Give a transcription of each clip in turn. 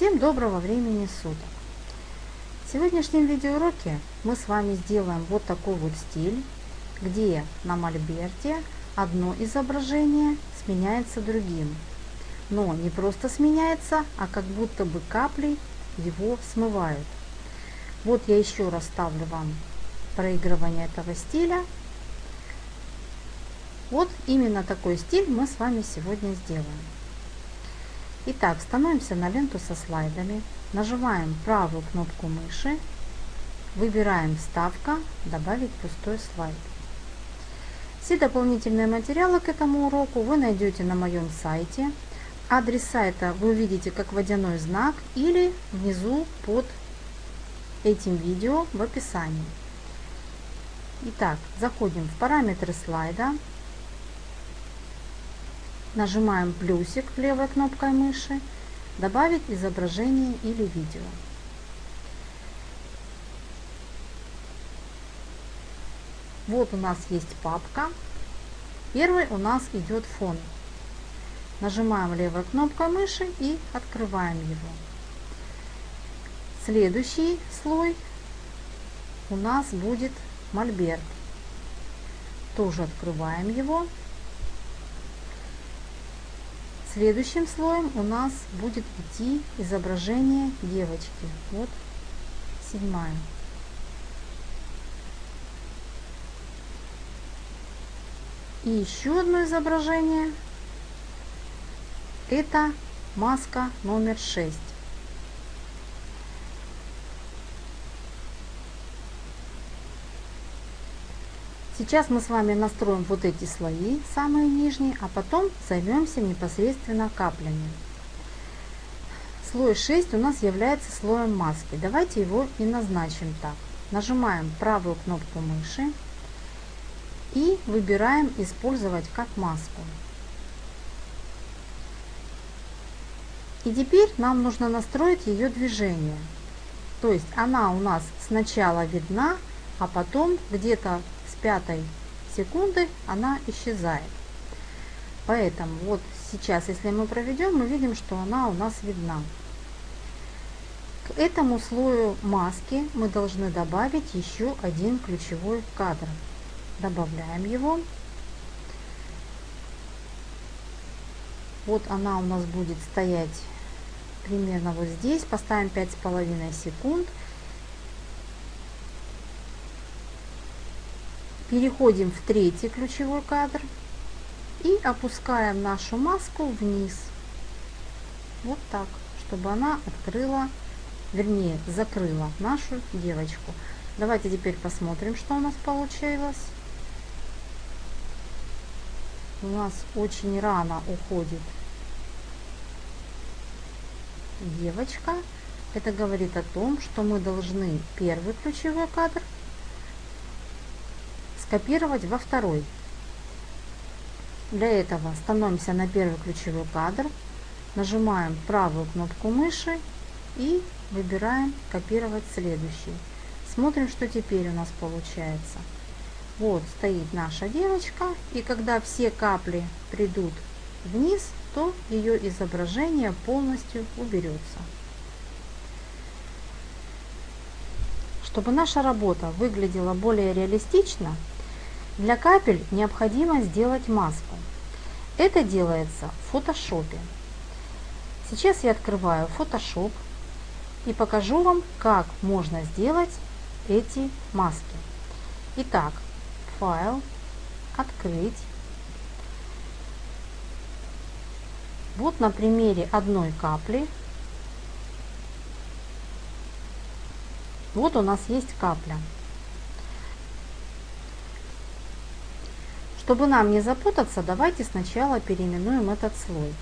Всем доброго времени суток! В сегодняшнем видеоуроке мы с вами сделаем вот такой вот стиль, где на мольберте одно изображение сменяется другим. Но не просто сменяется, а как будто бы капли его смывают. Вот я еще раз ставлю вам проигрывание этого стиля. Вот именно такой стиль мы с вами сегодня сделаем. Итак, становимся на ленту со слайдами, нажимаем правую кнопку мыши, выбираем «Вставка», «Добавить пустой слайд». Все дополнительные материалы к этому уроку вы найдете на моем сайте. Адрес сайта вы увидите как водяной знак или внизу под этим видео в описании. Итак, заходим в параметры слайда, Нажимаем плюсик левой кнопкой мыши, добавить изображение или видео. Вот у нас есть папка. Первый у нас идет фон. Нажимаем левой кнопкой мыши и открываем его. Следующий слой у нас будет мольберт. Тоже открываем его. Следующим слоем у нас будет идти изображение девочки. Вот седьмая. И еще одно изображение. Это маска номер 6. Сейчас мы с вами настроим вот эти слои, самые нижние, а потом займемся непосредственно каплями. Слой 6 у нас является слоем маски. Давайте его и назначим так. Нажимаем правую кнопку мыши и выбираем «Использовать как маску». И теперь нам нужно настроить ее движение. То есть она у нас сначала видна, а потом где-то пятой секунды она исчезает. Поэтому вот сейчас, если мы проведем, мы видим, что она у нас видна. К этому слою маски мы должны добавить еще один ключевой кадр. Добавляем его. Вот она у нас будет стоять примерно вот здесь. Поставим 5,5 секунд. Переходим в третий ключевой кадр и опускаем нашу маску вниз. Вот так, чтобы она открыла, вернее, закрыла нашу девочку. Давайте теперь посмотрим, что у нас получилось. У нас очень рано уходит девочка. Это говорит о том, что мы должны первый ключевой кадр скопировать во второй. Для этого становимся на первый ключевой кадр, нажимаем правую кнопку мыши и выбираем копировать следующий. Смотрим, что теперь у нас получается. Вот стоит наша девочка, и когда все капли придут вниз, то ее изображение полностью уберется. Чтобы наша работа выглядела более реалистично, для капель необходимо сделать маску. Это делается в фотошопе. Сейчас я открываю Photoshop и покажу вам, как можно сделать эти маски. Итак, файл, открыть. Вот на примере одной капли. Вот у нас есть капля. Чтобы нам не запутаться, давайте сначала переименуем этот слой.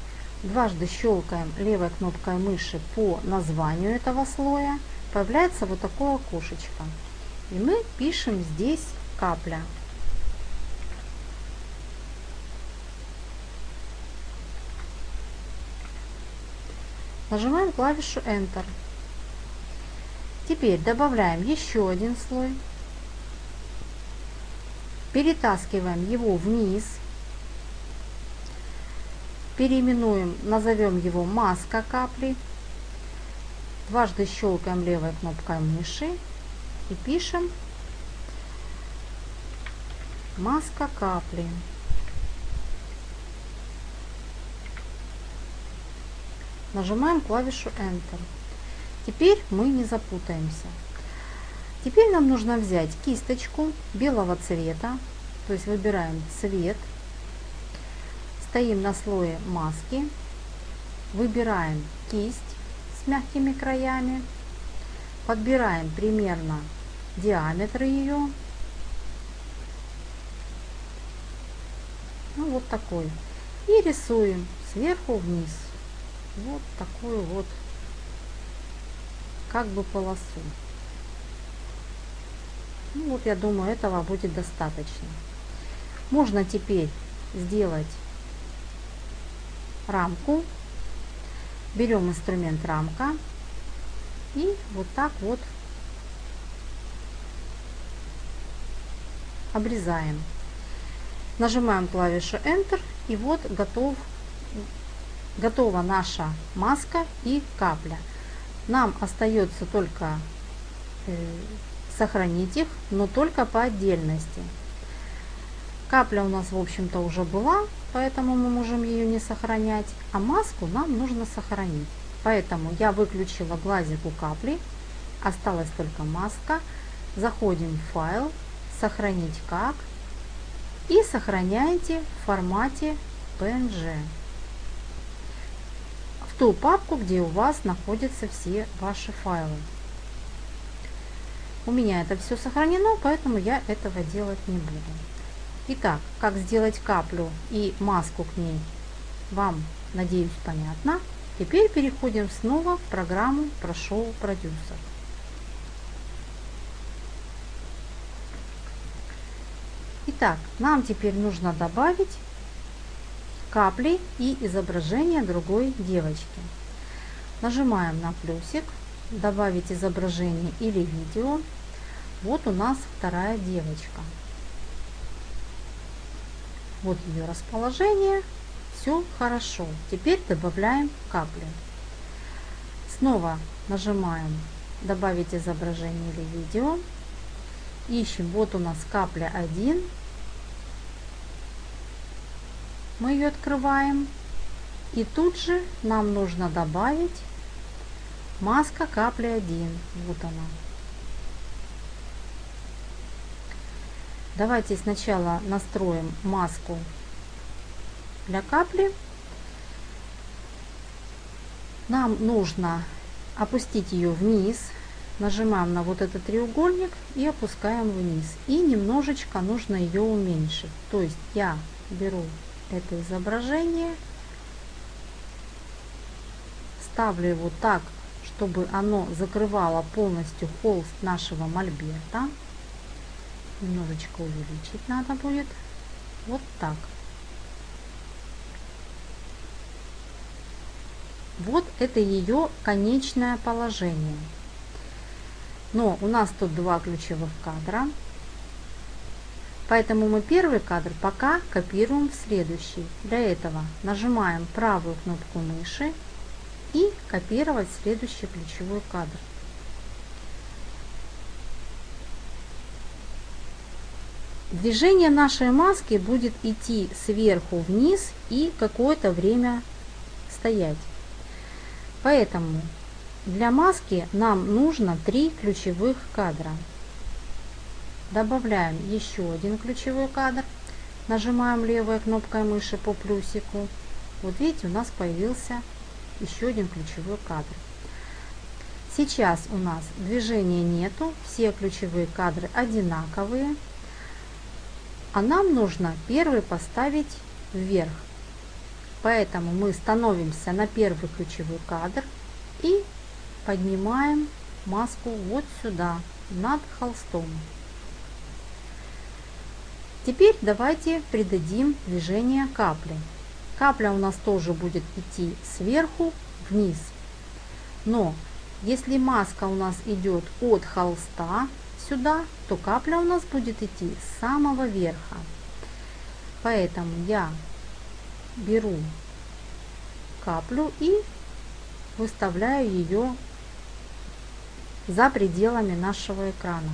Дважды щелкаем левой кнопкой мыши по названию этого слоя. Появляется вот такое окошечко. И мы пишем здесь капля. Нажимаем клавишу Enter. Теперь добавляем еще один слой перетаскиваем его вниз, переименуем, назовем его маска капли, Дважды щелкаем левой кнопкой мыши и пишем маска капли. Нажимаем клавишу Enter. Теперь мы не запутаемся. Теперь нам нужно взять кисточку белого цвета, то есть выбираем цвет, стоим на слое маски, выбираем кисть с мягкими краями, подбираем примерно диаметр ее, ну вот такой, и рисуем сверху вниз. Вот такую вот как бы полосу. Ну, вот я думаю, этого будет достаточно. Можно теперь сделать рамку. Берем инструмент рамка и вот так вот обрезаем. Нажимаем клавишу Enter и вот готов, готова наша маска и капля. Нам остается только э, сохранить их, но только по отдельности. Капля у нас, в общем-то, уже была, поэтому мы можем ее не сохранять, а маску нам нужно сохранить. Поэтому я выключила глазик у капли, осталась только маска. Заходим в файл, сохранить как и сохраняйте в формате PNG в ту папку, где у вас находятся все ваши файлы. У меня это все сохранено, поэтому я этого делать не буду. Итак, как сделать каплю и маску к ней, вам, надеюсь, понятно. Теперь переходим снова в программу Прошел продюсер. Итак, нам теперь нужно добавить капли и изображение другой девочки. Нажимаем на плюсик, добавить изображение или видео. Вот у нас вторая девочка. Вот ее расположение. Все хорошо. Теперь добавляем капли. Снова нажимаем добавить изображение или видео. Ищем. Вот у нас капля 1. Мы ее открываем. И тут же нам нужно добавить маска капли 1. Вот она. Давайте сначала настроим маску для капли. Нам нужно опустить ее вниз. Нажимаем на вот этот треугольник и опускаем вниз. И немножечко нужно ее уменьшить. То есть я беру это изображение, ставлю его так, чтобы оно закрывало полностью холст нашего мольберта немножечко увеличить надо будет. Вот так. Вот это ее конечное положение. Но у нас тут два ключевых кадра. Поэтому мы первый кадр пока копируем в следующий. Для этого нажимаем правую кнопку мыши и копировать следующий ключевой кадр Движение нашей маски будет идти сверху вниз и какое-то время стоять. Поэтому для маски нам нужно три ключевых кадра. Добавляем еще один ключевой кадр. Нажимаем левой кнопкой мыши по плюсику. Вот видите, у нас появился еще один ключевой кадр. Сейчас у нас движения нету, все ключевые кадры одинаковые а нам нужно первый поставить вверх. Поэтому мы становимся на первый ключевой кадр и поднимаем маску вот сюда, над холстом. Теперь давайте придадим движение капли. Капля у нас тоже будет идти сверху вниз. Но если маска у нас идет от холста, сюда, то капля у нас будет идти с самого верха. Поэтому я беру каплю и выставляю ее за пределами нашего экрана.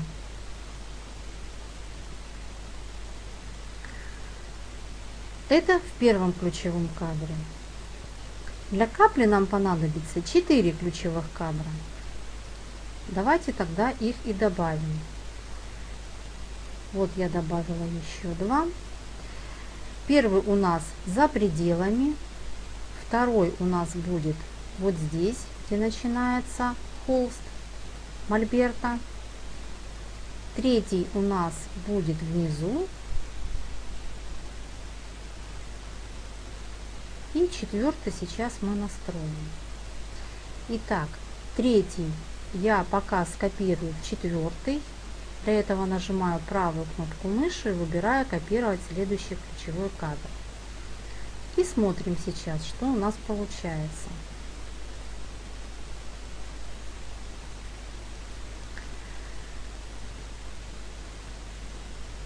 Это в первом ключевом кадре. Для капли нам понадобится 4 ключевых кадра. Давайте тогда их и добавим. Вот я добавила еще два. Первый у нас за пределами, второй у нас будет вот здесь, где начинается холст мольберта. Третий у нас будет внизу. И четвертый сейчас мы настроим. Итак, третий я пока скопирую четвертый. Для этого нажимаю правую кнопку мыши и выбираю копировать следующий ключевой кадр. И смотрим сейчас, что у нас получается.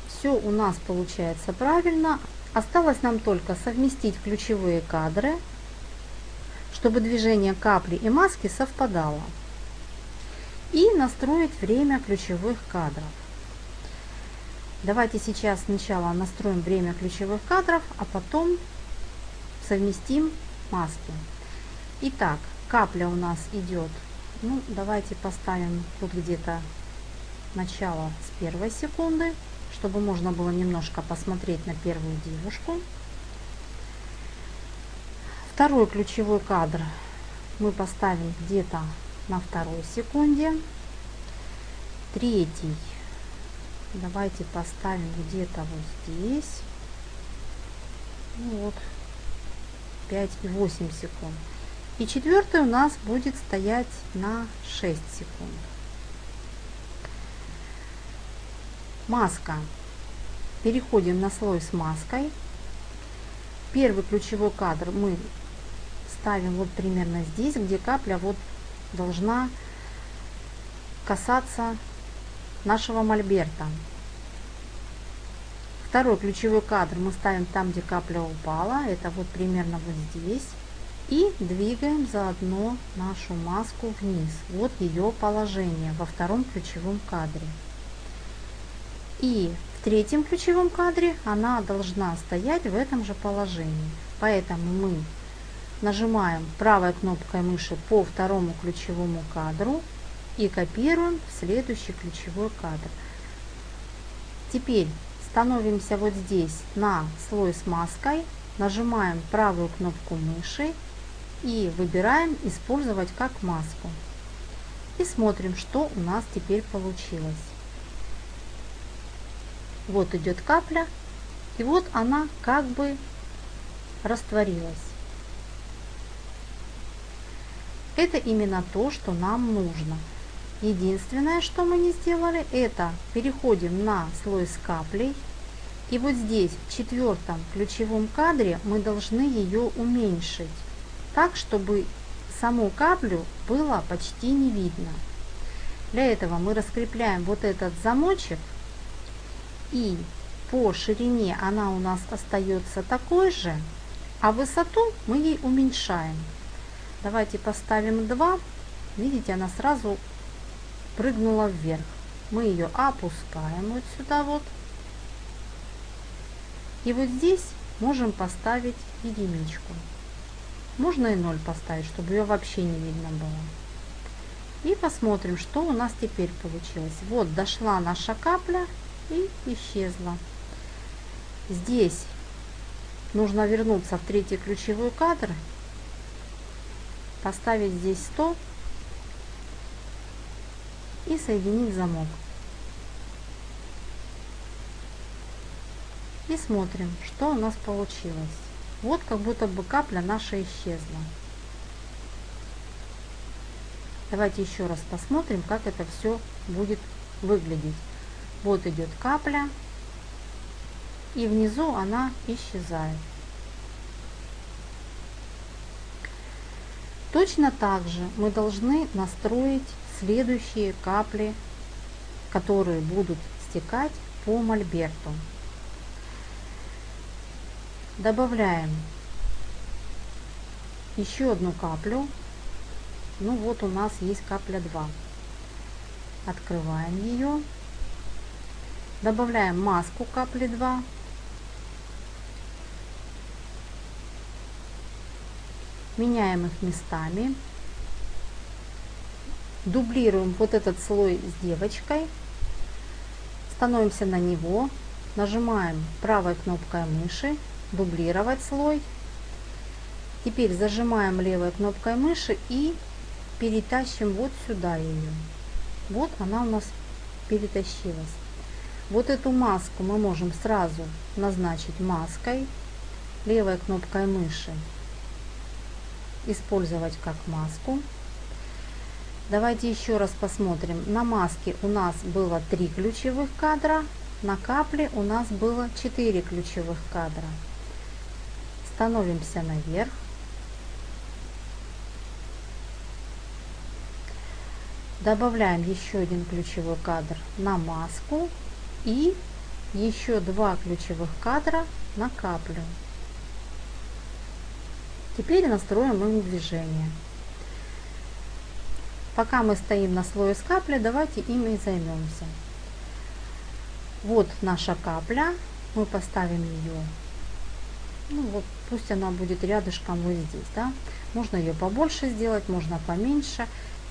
Все у нас получается правильно. Осталось нам только совместить ключевые кадры, чтобы движение капли и маски совпадало и настроить время ключевых кадров. Давайте сейчас сначала настроим время ключевых кадров, а потом совместим маски. Итак, капля у нас идет, ну давайте поставим тут где-то начало с первой секунды, чтобы можно было немножко посмотреть на первую девушку. Второй ключевой кадр мы поставим где-то на второй секунде. Третий. Давайте поставим где-то вот здесь. Ну вот. 5 и 8 секунд. И четвертый у нас будет стоять на 6 секунд. Маска. Переходим на слой с маской. Первый ключевой кадр мы ставим вот примерно здесь, где капля вот должна касаться нашего мольберта. Второй ключевой кадр мы ставим там, где капля упала. Это вот примерно вот здесь. И двигаем заодно нашу маску вниз. Вот ее положение во втором ключевом кадре. И в третьем ключевом кадре она должна стоять в этом же положении. Поэтому мы Нажимаем правой кнопкой мыши по второму ключевому кадру и копируем в следующий ключевой кадр. Теперь становимся вот здесь на слой с маской, нажимаем правую кнопку мыши и выбираем «Использовать как маску». И смотрим, что у нас теперь получилось. Вот идет капля, и вот она как бы растворилась. Это именно то, что нам нужно. Единственное, что мы не сделали, это переходим на слой с каплей. И вот здесь, в четвертом ключевом кадре, мы должны ее уменьшить, так, чтобы саму каплю было почти не видно. Для этого мы раскрепляем вот этот замочек, и по ширине она у нас остается такой же, а высоту мы ей уменьшаем. Давайте поставим 2. Видите, она сразу прыгнула вверх. Мы ее опускаем вот сюда вот. И вот здесь можем поставить единичку. Можно и 0 поставить, чтобы ее вообще не видно было. И посмотрим, что у нас теперь получилось. Вот дошла наша капля и исчезла. Здесь нужно вернуться в третий ключевой кадр поставить здесь 100 и соединить замок. И смотрим, что у нас получилось. Вот как будто бы капля наша исчезла. Давайте еще раз посмотрим, как это все будет выглядеть. Вот идет капля, и внизу она исчезает. Точно так же мы должны настроить следующие капли, которые будут стекать по мольберту. Добавляем еще одну каплю. Ну вот у нас есть капля 2. Открываем ее. Добавляем маску капли 2. Меняем их местами. Дублируем вот этот слой с девочкой. Становимся на него. Нажимаем правой кнопкой мыши. Дублировать слой. Теперь зажимаем левой кнопкой мыши и перетащим вот сюда ее. Вот она у нас перетащилась. Вот эту маску мы можем сразу назначить маской, левой кнопкой мыши использовать как маску. Давайте еще раз посмотрим. На маске у нас было 3 ключевых кадра, на капле у нас было 4 ключевых кадра. Становимся наверх. Добавляем еще один ключевой кадр на маску и еще два ключевых кадра на каплю. Теперь настроим им движение. Пока мы стоим на слое с капли, давайте им и займемся. Вот наша капля. Мы поставим ее. Ну вот, пусть она будет рядышком вот здесь, да. Можно ее побольше сделать, можно поменьше.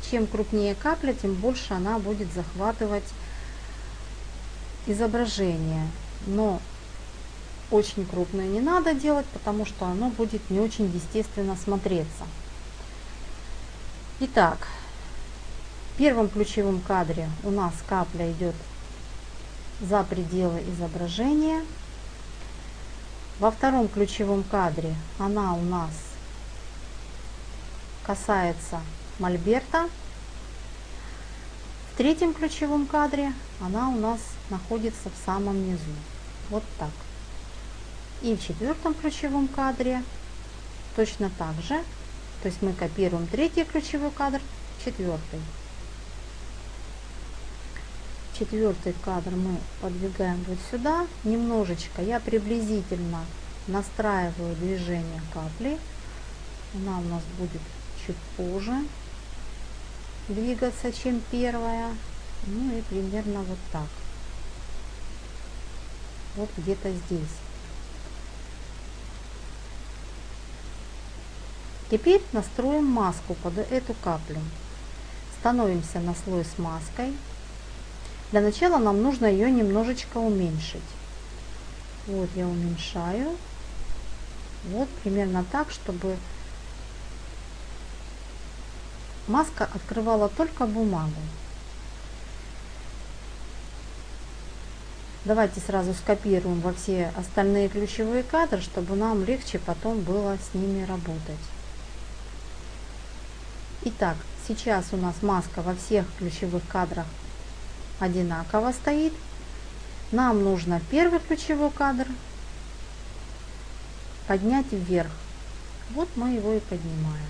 Чем крупнее капля, тем больше она будет захватывать изображение. Но очень крупное не надо делать, потому что оно будет не очень естественно смотреться. Итак, в первом ключевом кадре у нас капля идет за пределы изображения. Во втором ключевом кадре она у нас касается мольберта. В третьем ключевом кадре она у нас находится в самом низу. Вот так. И в четвертом ключевом кадре точно так же. То есть мы копируем третий ключевой кадр, четвертый. Четвертый кадр мы подвигаем вот сюда. Немножечко я приблизительно настраиваю движение капли. Она у нас будет чуть позже двигаться, чем первая. Ну и примерно вот так. Вот где-то здесь. Теперь настроим маску под эту каплю. Становимся на слой с маской. Для начала нам нужно ее немножечко уменьшить. Вот я уменьшаю. Вот примерно так, чтобы маска открывала только бумагу. Давайте сразу скопируем во все остальные ключевые кадры, чтобы нам легче потом было с ними работать. Итак, сейчас у нас маска во всех ключевых кадрах одинаково стоит. Нам нужно первый ключевой кадр поднять вверх. Вот мы его и поднимаем.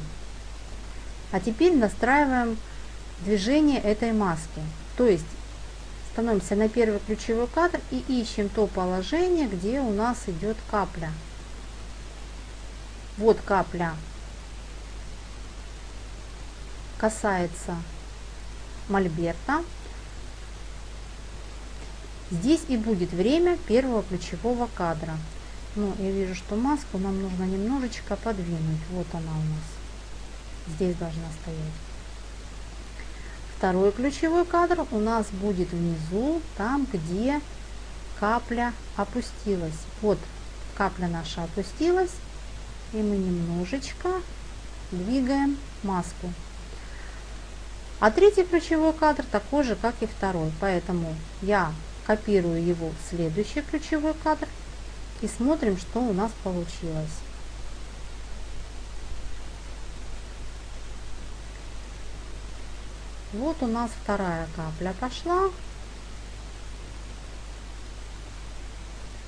А теперь настраиваем движение этой маски. То есть становимся на первый ключевой кадр и ищем то положение, где у нас идет капля. Вот капля касается мольберта. Здесь и будет время первого ключевого кадра. Но я вижу, что маску нам нужно немножечко подвинуть. Вот она у нас. Здесь должна стоять. Второй ключевой кадр у нас будет внизу, там, где капля опустилась. Вот капля наша опустилась, и мы немножечко двигаем маску. А третий ключевой кадр такой же, как и второй, поэтому я копирую его в следующий ключевой кадр и смотрим, что у нас получилось. Вот у нас вторая капля пошла.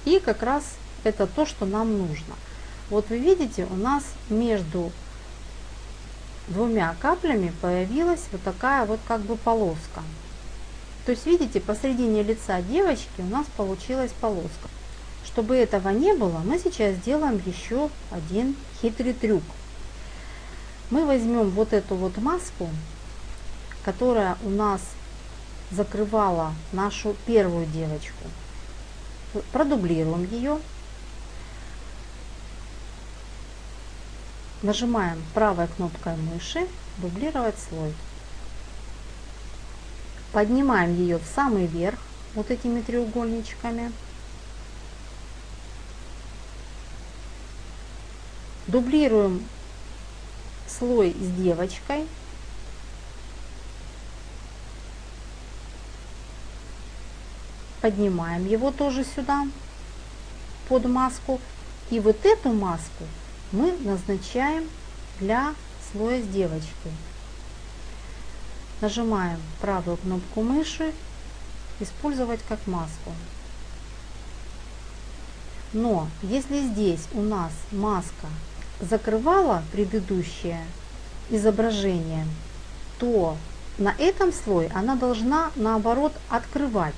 И как раз это то, что нам нужно. Вот вы видите, у нас между двумя каплями появилась вот такая вот как бы полоска. То есть видите, посредине лица девочки у нас получилась полоска. Чтобы этого не было, мы сейчас сделаем еще один хитрый трюк. Мы возьмем вот эту вот маску которая у нас закрывала нашу первую девочку. Продублируем ее. Нажимаем правой кнопкой мыши «Дублировать слой». Поднимаем ее в самый верх вот этими треугольничками. Дублируем слой с девочкой. Поднимаем его тоже сюда под маску. И вот эту маску мы назначаем для слоя с девочкой. Нажимаем правую кнопку мыши «Использовать как маску». Но если здесь у нас маска закрывала предыдущее изображение, то на этом слое она должна наоборот открывать.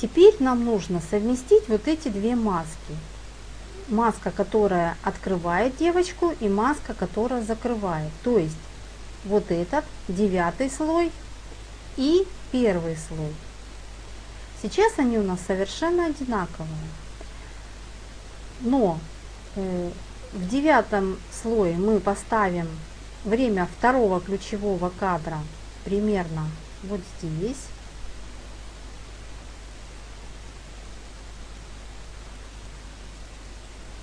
Теперь нам нужно совместить вот эти две маски. Маска, которая открывает девочку и маска, которая закрывает. То есть вот этот девятый слой и первый слой. Сейчас они у нас совершенно одинаковые. Но э, в девятом слое мы поставим время второго ключевого кадра примерно вот здесь.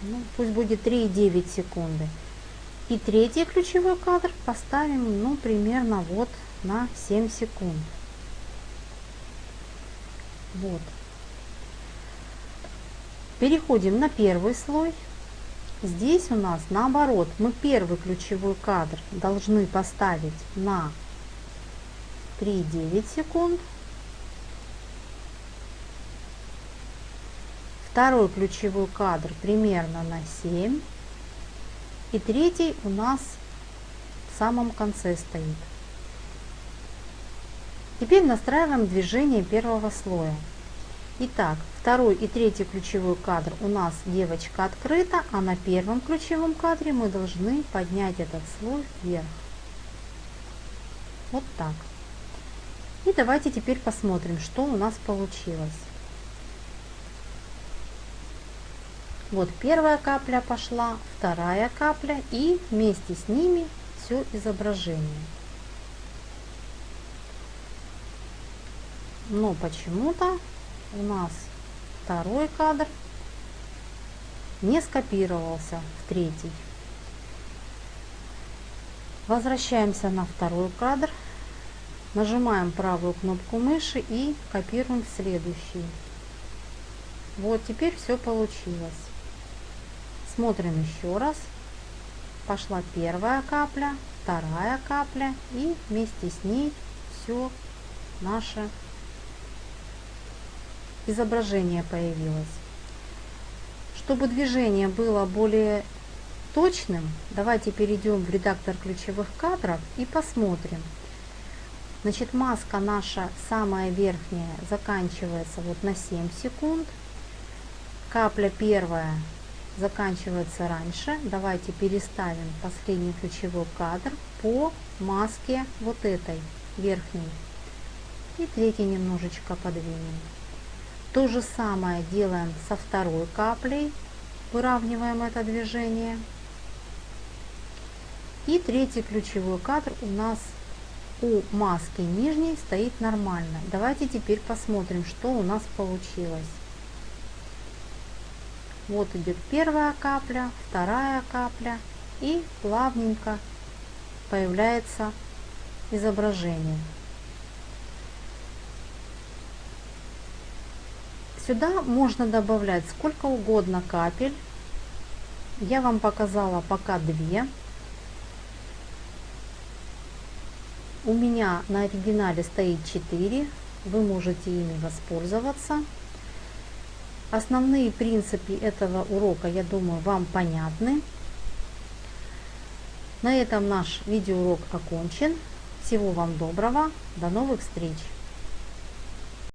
Ну, пусть будет 3,9 секунды. И третий ключевой кадр поставим, ну, примерно вот на 7 секунд. Вот. Переходим на первый слой. Здесь у нас наоборот, мы первый ключевой кадр должны поставить на 3,9 секунд. Второй ключевой кадр примерно на 7 и третий у нас в самом конце стоит. Теперь настраиваем движение первого слоя. Итак, второй и третий ключевой кадр у нас девочка открыта, а на первом ключевом кадре мы должны поднять этот слой вверх. Вот так. И давайте теперь посмотрим, что у нас получилось. Вот первая капля пошла, вторая капля и вместе с ними все изображение. Но почему-то у нас второй кадр не скопировался в третий. Возвращаемся на второй кадр, нажимаем правую кнопку мыши и копируем следующий. Вот теперь все получилось. Смотрим еще раз. Пошла первая капля, вторая капля и вместе с ней все наше изображение появилось. Чтобы движение было более точным, давайте перейдем в редактор ключевых кадров и посмотрим. Значит, маска наша самая верхняя заканчивается вот на 7 секунд. Капля первая заканчивается раньше. Давайте переставим последний ключевой кадр по маске вот этой верхней. И третий немножечко подвинем. То же самое делаем со второй каплей. Выравниваем это движение. И третий ключевой кадр у нас у маски нижней стоит нормально. Давайте теперь посмотрим, что у нас получилось. Вот идет первая капля, вторая капля и плавненько появляется изображение. Сюда можно добавлять сколько угодно капель. Я вам показала пока две. У меня на оригинале стоит 4. Вы можете ими воспользоваться. Основные принципы этого урока, я думаю, вам понятны. На этом наш видеоурок окончен. Всего вам доброго. До новых встреч!